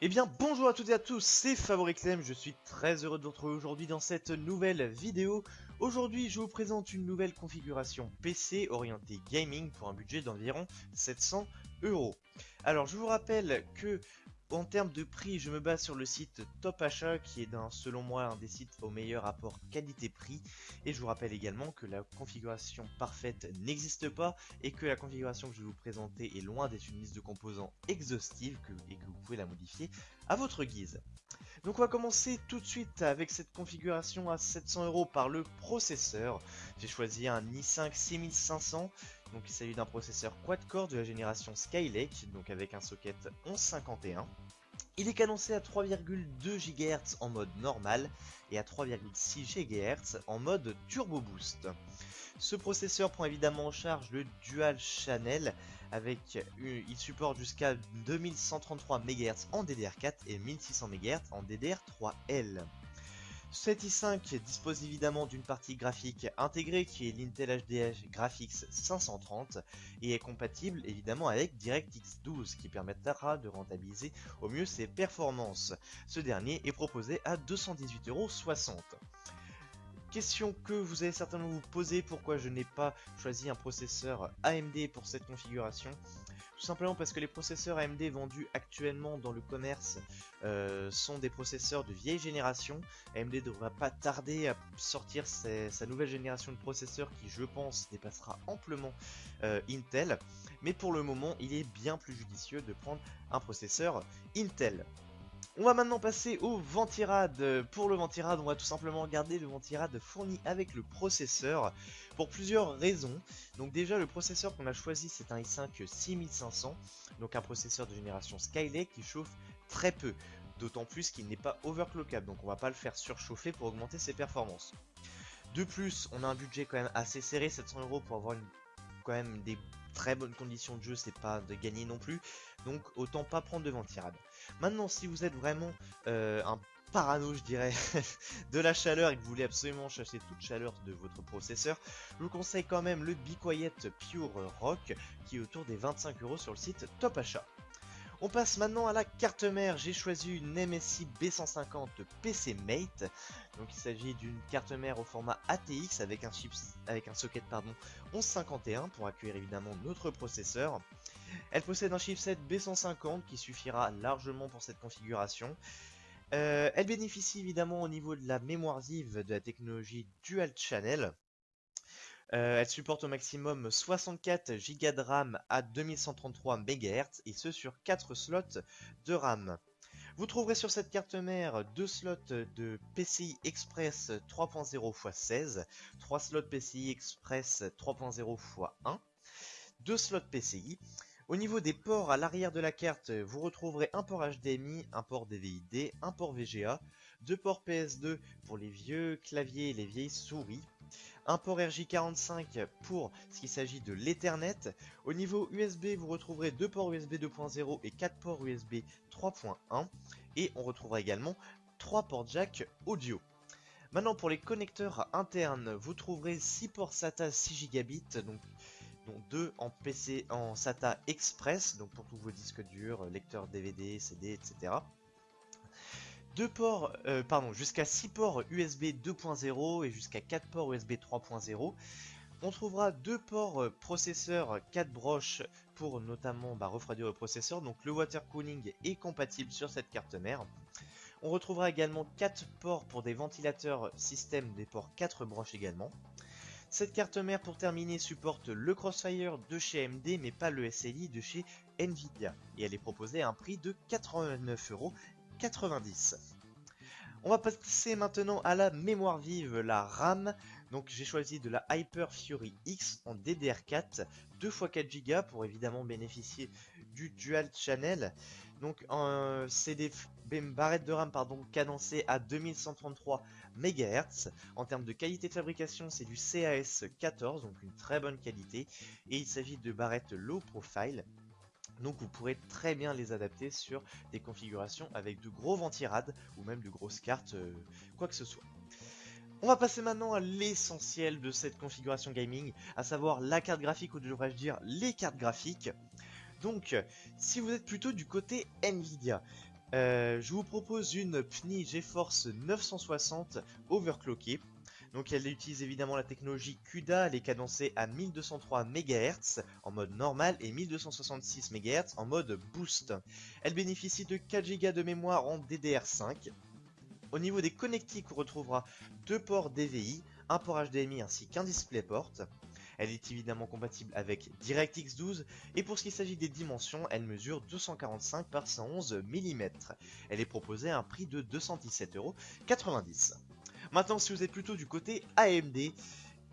Eh bien bonjour à toutes et à tous, c'est Favoriclem, je suis très heureux de vous retrouver aujourd'hui dans cette nouvelle vidéo. Aujourd'hui je vous présente une nouvelle configuration PC orientée gaming pour un budget d'environ 700 euros. Alors je vous rappelle que en termes de prix, je me base sur le site Top Achat, qui est selon moi un des sites au meilleur rapport qualité-prix. Et je vous rappelle également que la configuration parfaite n'existe pas et que la configuration que je vais vous présenter est loin d'être une liste de composants exhaustive et que vous pouvez la modifier à votre guise. Donc on va commencer tout de suite avec cette configuration à 700 euros par le processeur. J'ai choisi un i5 6500 donc il s'agit d'un processeur quad-core de la génération Skylake, donc avec un socket 1151. Il est cadencé à 3,2 GHz en mode normal et à 3,6 GHz en mode Turbo Boost. Ce processeur prend évidemment en charge le Dual Channel avec il supporte jusqu'à 2133 MHz en DDR4 et 1600 MHz en DDR3L. Cet i5 dispose évidemment d'une partie graphique intégrée qui est l'Intel HD Graphics 530 et est compatible évidemment avec DirectX 12 qui permettra de rentabiliser au mieux ses performances. Ce dernier est proposé à 218,60€. Question que vous allez certainement vous poser, pourquoi je n'ai pas choisi un processeur AMD pour cette configuration Tout simplement parce que les processeurs AMD vendus actuellement dans le commerce euh, sont des processeurs de vieille génération. AMD ne devra pas tarder à sortir sa nouvelle génération de processeurs qui je pense dépassera amplement euh, Intel. Mais pour le moment il est bien plus judicieux de prendre un processeur Intel. On va maintenant passer au ventirad. Pour le ventirad, on va tout simplement regarder le ventirad fourni avec le processeur pour plusieurs raisons. Donc déjà, le processeur qu'on a choisi, c'est un i5 6500, donc un processeur de génération Skylake qui chauffe très peu. D'autant plus qu'il n'est pas overclockable, donc on va pas le faire surchauffer pour augmenter ses performances. De plus, on a un budget quand même assez serré, 700 euros pour avoir quand même des très bonnes conditions de jeu, c'est pas de gagner non plus. Donc autant pas prendre de ventirad. Maintenant, si vous êtes vraiment euh, un parano, je dirais, de la chaleur et que vous voulez absolument chasser toute chaleur de votre processeur, je vous conseille quand même le Be Quiet Pure Rock qui est autour des 25 euros sur le site Top Achat. On passe maintenant à la carte mère. J'ai choisi une MSI B150 PC Mate. Donc il s'agit d'une carte mère au format ATX avec un, socket pardon, 1151 pour accueillir évidemment notre processeur. Elle possède un chipset B150 qui suffira largement pour cette configuration. Euh, elle bénéficie évidemment au niveau de la mémoire vive de la technologie Dual Channel. Euh, elle supporte au maximum 64 Go de RAM à 2133 MHz et ce sur 4 slots de RAM. Vous trouverez sur cette carte mère deux slots de PCI Express 3.0 x 16, 3 slots PCI Express 3.0 x 1, 2 slots PCI, au niveau des ports à l'arrière de la carte, vous retrouverez un port HDMI, un port DVI-D, un port VGA, deux ports PS2 pour les vieux claviers et les vieilles souris, un port RJ45 pour ce qui s'agit de l'Ethernet. Au niveau USB, vous retrouverez deux ports USB 2.0 et quatre ports USB 3.1 et on retrouvera également trois ports jack audio. Maintenant pour les connecteurs internes, vous trouverez 6 ports SATA 6 gigabits, dont 2 en PC en SATA Express, donc pour tous vos disques durs, lecteurs DVD, CD, etc. Ports, euh, pardon, jusqu'à 6 ports USB 2.0 et jusqu'à 4 ports USB 3.0. On trouvera deux ports euh, processeurs 4 broches pour notamment bah, refroidir le processeur, donc le water cooling est compatible sur cette carte mère. On retrouvera également 4 ports pour des ventilateurs système des ports 4 broches également. Cette carte mère pour terminer supporte le Crossfire de chez AMD mais pas le SLI de chez Nvidia et elle est proposée à un prix de 89,90€. On va passer maintenant à la mémoire vive, la RAM. Donc j'ai choisi de la Hyper Fury X en DDR4, 2 x 4 Go pour évidemment bénéficier du Dual Channel. Donc c'est des barrettes de RAM pardon, cadencées à 2133 MHz. En termes de qualité de fabrication, c'est du CAS 14, donc une très bonne qualité. Et il s'agit de barrettes low profile. Donc vous pourrez très bien les adapter sur des configurations avec de gros ventirades ou même de grosses cartes, euh, quoi que ce soit. On va passer maintenant à l'essentiel de cette configuration gaming, à savoir la carte graphique ou devrais-je dire les cartes graphiques. Donc, si vous êtes plutôt du côté Nvidia, Euh, je vous propose une PNI GeForce 960 overclockée. Donc elle utilise évidemment la technologie CUDA, elle est cadencée à 1203 MHz en mode normal et 1266 MHz en mode boost. Elle bénéficie de 4 Go de mémoire en DDR5. Au niveau des connectiques, on retrouvera deux ports DVI, un port HDMI ainsi qu'un DisplayPort. Elle est évidemment compatible avec DirectX 12 et pour ce qui s'agit des dimensions, elle mesure 245 par 111 mm. Elle est proposée à un prix de 217,90€. Maintenant, si vous êtes plutôt du côté AMD,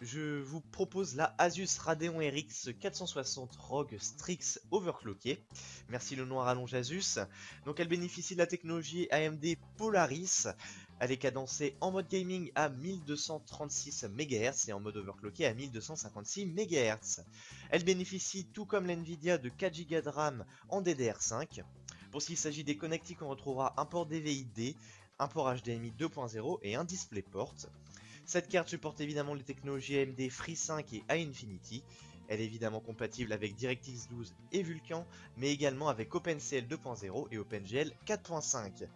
je vous propose la Asus Radeon RX 460 ROG Strix Overclockée. Merci le noir allonge Asus. Donc elle bénéficie de la technologie AMD Polaris elle est cadencée en mode gaming à 1236 MHz et en mode overclocké à 1256 MHz. Elle bénéficie tout comme l'Nvidia de 4 Go de RAM en DDR5. Pour ce qui s'agit des connectiques, on retrouvera un port DVI-D, un port HDMI 2.0 et un DisplayPort. Cette carte supporte évidemment les technologies AMD FreeSync et iInfinity. Elle est évidemment compatible avec DirectX 12 et Vulkan, mais également avec OpenCL 2.0 et OpenGL 4.5.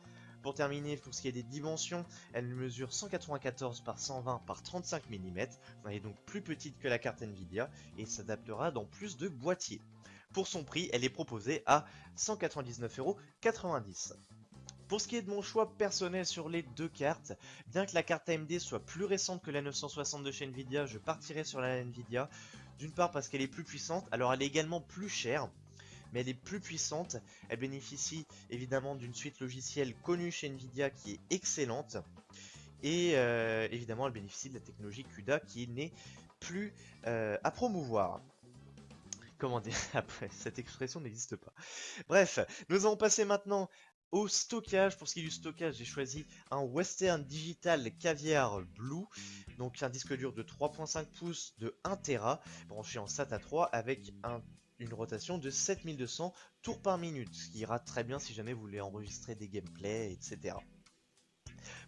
Pour terminer, pour ce qui est des dimensions, elle mesure 194 par 120 par 35 mm, elle est donc plus petite que la carte Nvidia et s'adaptera dans plus de boîtiers. Pour son prix, elle est proposée à 199,90€. Pour ce qui est de mon choix personnel sur les deux cartes, bien que la carte AMD soit plus récente que la 960 de chez Nvidia, je partirai sur la Nvidia. D'une part parce qu'elle est plus puissante, alors elle est également plus chère mais elle est plus puissante. Elle bénéficie évidemment d'une suite logicielle connue chez Nvidia qui est excellente. Et euh, évidemment, elle bénéficie de la technologie CUDA qui n'est plus euh, à promouvoir. Comment dire? Après, cette expression n'existe pas. Bref, nous allons passer maintenant au stockage. Pour ce qui est du stockage, j'ai choisi un Western Digital Caviar Blue. Donc un disque dur de 3.5 pouces de 1 Tera branché en SATA 3 avec un une rotation de 7200 tours par minute, ce qui ira très bien si jamais vous voulez enregistrer des gameplays, etc.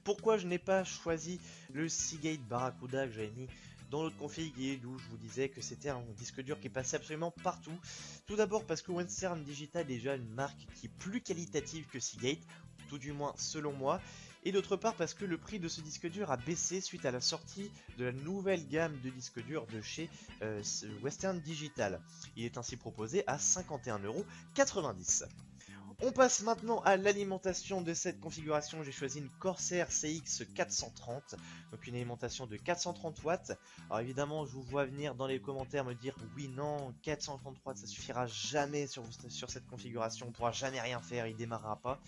Pourquoi je n'ai pas choisi le Seagate Barracuda que j'avais mis dans l'autre config et d'où je vous disais que c'était un disque dur qui passait absolument partout. Tout d'abord parce que Western Digital est déjà une marque qui est plus qualitative que Seagate, tout du moins selon moi, et d'autre part parce que le prix de ce disque dur a baissé suite à la sortie de la nouvelle gamme de disques durs de chez euh, Western Digital. Il est ainsi proposé à 51,90€. On passe maintenant à l'alimentation de cette configuration. J'ai choisi une Corsair CX 430, donc une alimentation de 430 watts. Alors évidemment, je vous vois venir dans les commentaires me dire oui, non, 430 watts, ça suffira jamais sur, cette configuration, on pourra jamais rien faire, il démarrera pas.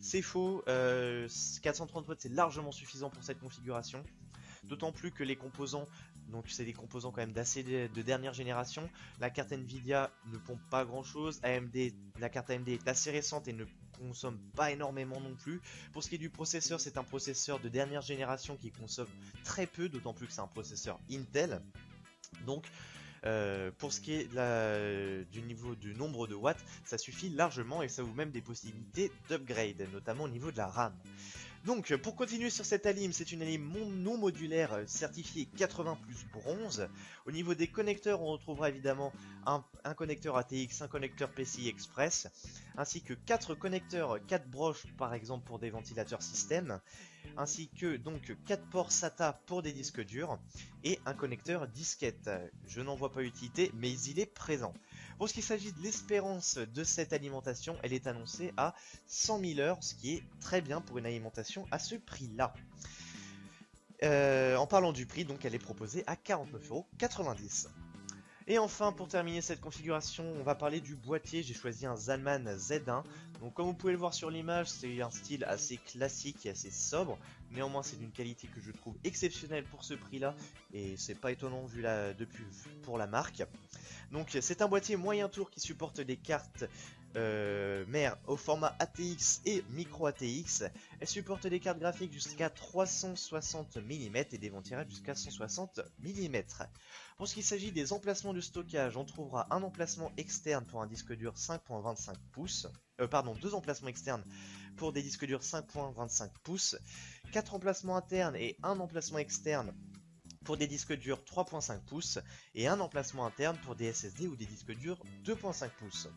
C'est faux, 430 euh, watts c'est largement suffisant pour cette configuration. D'autant plus que les composants donc c'est des composants quand même de, dernière génération. La carte Nvidia ne pompe pas grand chose. AMD, la carte AMD est assez récente et ne consomme pas énormément non plus. Pour ce qui est du processeur, c'est un processeur de dernière génération qui consomme très peu, d'autant plus que c'est un processeur Intel. Donc euh, pour ce qui est du niveau du nombre de watts, ça suffit largement et ça vous même des possibilités d'upgrade, notamment au niveau de la RAM. Donc, pour continuer sur cette alim, c'est une alim non modulaire euh, certifiée 80 plus bronze. Au niveau des connecteurs, on retrouvera évidemment un, connecteur ATX, un connecteur PCI Express, ainsi que 4 connecteurs 4 broches par exemple pour des ventilateurs système, ainsi que donc 4 ports SATA pour des disques durs, et un connecteur disquette. Je n'en vois pas utilité, mais il est présent. Pour ce qui s'agit de l'espérance de cette alimentation, elle est annoncée à 100 000 heures, ce qui est très bien pour une alimentation à ce prix-là. Euh, en parlant du prix, donc elle est proposée à 49,90€. Et enfin, pour terminer cette configuration, on va parler du boîtier. J'ai choisi un Zalman Z1. Donc comme vous pouvez le voir sur l'image, c'est un style assez classique et assez sobre. Néanmoins, c'est d'une qualité que je trouve exceptionnelle pour ce prix-là. Et c'est pas étonnant vu depuis pour la marque. Donc c'est un boîtier moyen tour qui supporte des cartes euh, mère au format ATX et micro ATX. Elle supporte des cartes graphiques jusqu'à 360 mm et des ventirages jusqu'à 160 mm. Pour ce qui s'agit des emplacements de stockage, on trouvera un emplacement externe pour un disque dur 5.25 pouces, euh, pardon, deux emplacements externes pour des disques durs 5.25 pouces, quatre emplacements internes et un emplacement externe pour des disques durs 3.5 pouces et un emplacement interne pour des SSD ou des disques durs 2.5 pouces.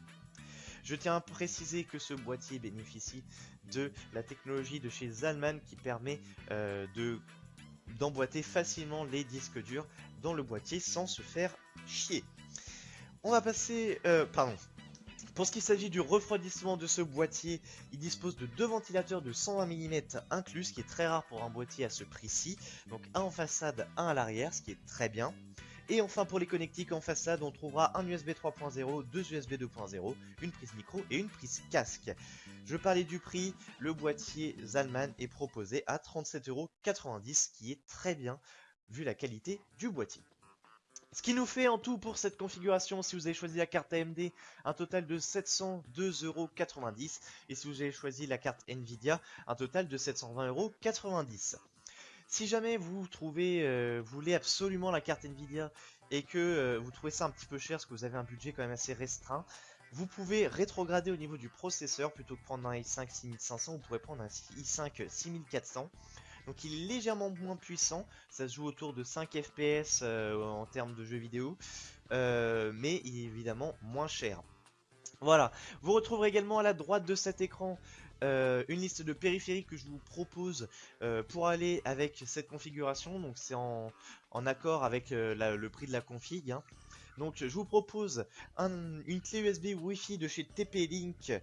Je tiens à préciser que ce boîtier bénéficie de la technologie de chez Zalman qui permet euh, de d'emboîter facilement les disques durs dans le boîtier sans se faire chier. On va passer... Euh, pardon. Pour ce qui s'agit du refroidissement de ce boîtier, il dispose de deux ventilateurs de 120 mm inclus, ce qui est très rare pour un boîtier à ce prix-ci. Donc un en façade, un à l'arrière, ce qui est très bien. Et enfin pour les connectiques en façade, on trouvera un USB 3.0, deux USB 2.0, une prise micro et une prise casque. Je parlais du prix, le boîtier Zalman est proposé à 37,90€, ce qui est très bien vu la qualité du boîtier. Ce qui nous fait en tout pour cette configuration, si vous avez choisi la carte AMD, un total de 702,90€ et si vous avez choisi la carte Nvidia, un total de 720,90€. Si jamais vous trouvez, euh, voulez absolument la carte Nvidia et que euh, vous trouvez ça un petit peu cher parce que vous avez un budget quand même assez restreint, vous pouvez rétrograder au niveau du processeur plutôt que prendre un i5 6500, vous pourrez prendre un i5 6400. Donc il est légèrement moins puissant, ça se joue autour de 5 FPS euh, en termes de jeux vidéo, mais il est évidemment moins cher. Voilà, vous retrouverez également à la droite de cet écran euh, une liste de périphériques que je vous propose euh, pour aller avec cette configuration. Donc c'est en, accord avec euh, le prix de la config. Hein. Donc je vous propose une clé USB Wi-Fi de chez TP-Link,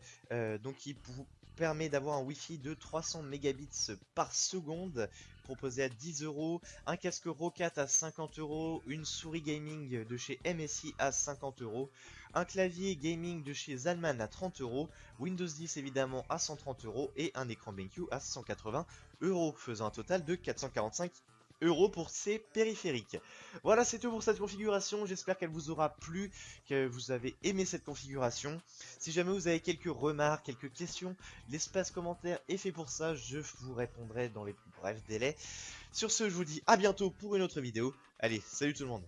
donc qui vous permet d'avoir un Wi-Fi de 300 mégabits par seconde, proposé à 10 euros, un casque Rocat à 50 euros, une souris gaming de chez MSI à 50 euros, un clavier gaming de chez Zalman à 30 euros, Windows 10 évidemment à 130 euros et un écran BenQ à 180 euros, faisant un total de 445 euros pour ces périphériques. Voilà, c'est tout pour cette configuration. J'espère qu'elle vous aura plu, que vous avez aimé cette configuration. Si jamais vous avez quelques remarques, quelques questions, l'espace commentaire est fait pour ça. Je vous répondrai dans les plus brefs délais. Sur ce, je vous dis à bientôt pour une autre vidéo. Allez, salut tout le monde